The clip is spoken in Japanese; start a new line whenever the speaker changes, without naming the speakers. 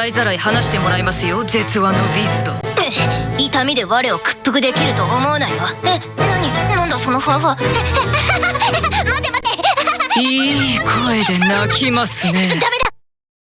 洗いざらい話してもらいますよ絶腕のビース
ト痛みで我を屈服できると思うなよ。え何？なんだそのふわふわ。ええ待て待て
いい声で泣きますね。
ダメ